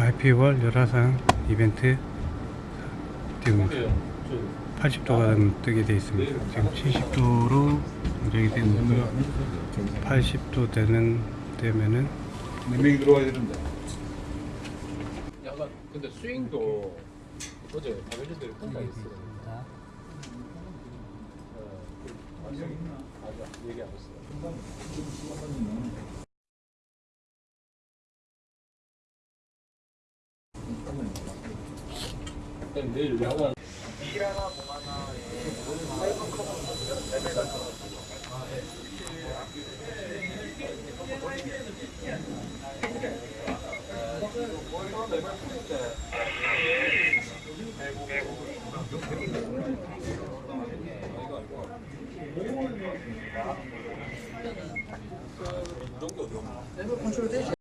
IP월 열화상 이벤트 띄웁니다. 80도가 뜨게 되어 있습니다. 지금 70도로 조정이 되는데 80도 되는 되면은 몇 명이 들어와야 되는데. 약간 근데 스윙도 어제 그 맞아, 맞아, 얘기 안 했어. 일 내일 야간 일하나 뭐하나 사이버 커버 레벨 이런 게 어디가 컨트롤 되지?